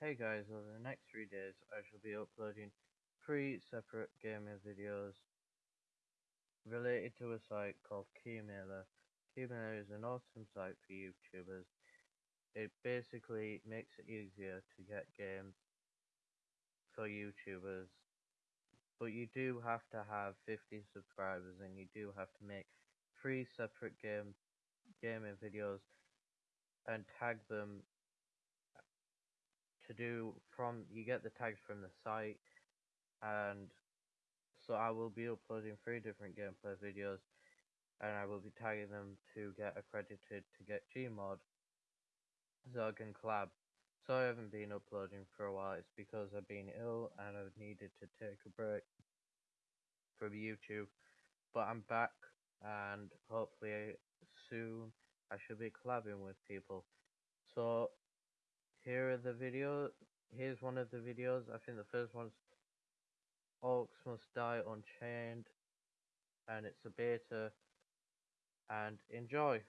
Hey guys, over the next three days I shall be uploading three separate gaming videos related to a site called Keymailer. Keymailer is an awesome site for YouTubers. It basically makes it easier to get games for YouTubers. But you do have to have 50 subscribers and you do have to make three separate game gaming videos and tag them to do from you get the tags from the site and so I will be uploading three different gameplay videos and I will be tagging them to get accredited to get Gmod I can collab. So I haven't been uploading for a while, it's because I've been ill and I've needed to take a break from YouTube. But I'm back and hopefully soon I should be collabing with people. So here are the videos. Here's one of the videos. I think the first one's Orcs Must Die Unchained, and it's a beta. And enjoy.